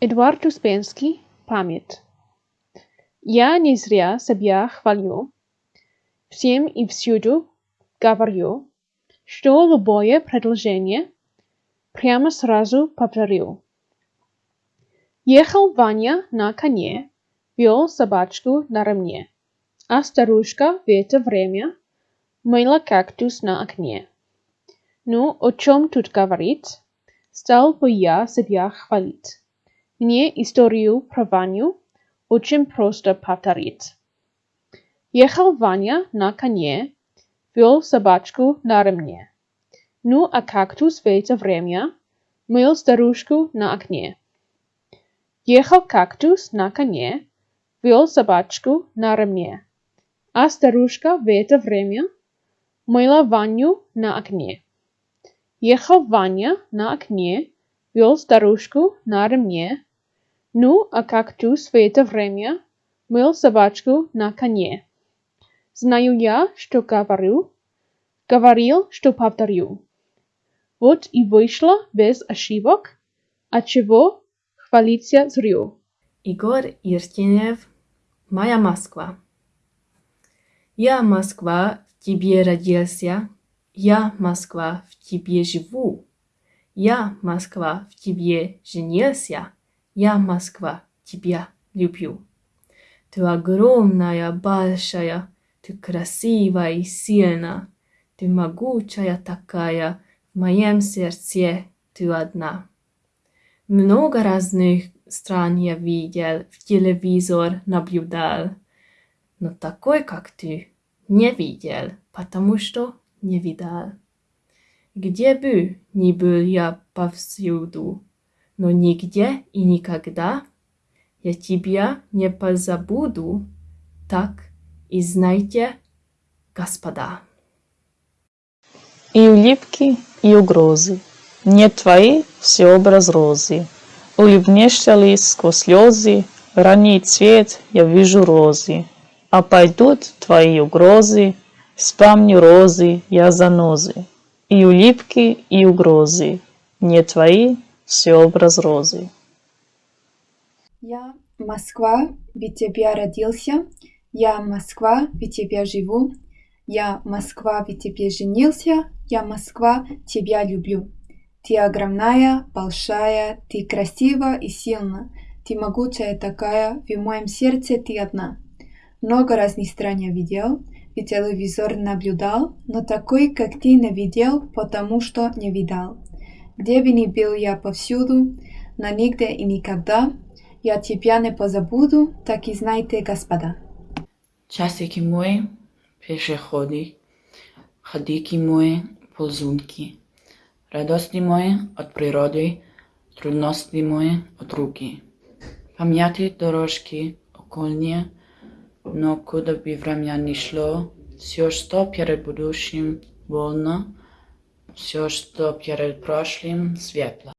Эдуард Успенский. Память. Я не зря себя хвалю, всем и всюду говорю, что любое предложение прямо сразу повторю. Ехал Ваня на коне, вел собачку на ремне, а старушка в это время мыла кактус на окне. Ну, о чем тут говорить? Стал бы я себя хвалить. Мне историю про Ваню очень просто повторить. Ехал Ваня на коне, вел собачку на ремне. Ну, а кактус в это время мыл старушку на окне. Ехал кактус на коне, вел собачку на ремне, а старушка в это время мыла Ваню на окне. Ехал Ваня на окне, вел старушку на ремне, ну, а кактус в это время мыл собачку на коне. Знаю я, что говорю, говорил, что повторю. Вот и вышло без ошибок, отчего хвалиться зрю. Игорь Иртенев «Моя Москва». Я, Москва, в тебе родился, я, Москва, в тебе живу. Я, Москва, в тебе женился, я, Москва, тебя люблю. Ты огромная, большая, ты красивая и сильная, ты могучая такая, в моем сердце ты одна. Много разных стран я видел, в телевизор наблюдал, но такой, как ты, не видел, потому что не видал. Где бы ни был я повсюду, но нигде и никогда я тебя не позабуду, так и знайте, господа. И улыбки, и угрозы. Нет твои все образ розы. Улыбнешься ли сквозь слезы, ранний цвет я вижу розы. А пойдут твои угрозы, вспомню розы, я занозы. И улыбки, и угрозы. Не твои все образ розы. Я Москва, ведь тебя родился. Я Москва, ведь тебя живу. Я Москва, ведь тебе женился. Я Москва, тебя люблю. Ты огромная, большая, ты красива и сильна. Ты могучая такая, в моем сердце ты одна. Много разных стран я видел, и телевизор наблюдал, но такой, как ты, не видел, потому что не видал. Где бы ни был я повсюду, но нигде и никогда, я тебя не позабуду, так и знайте, господа. Часики мои, пешеходы, ходики мои, ползунки, радости мои от природы, трудности мои от руки. Памяти дорожки окольные, но куда бы время ни шло, все, что перед будущим больно, все, что перед прошлым светло.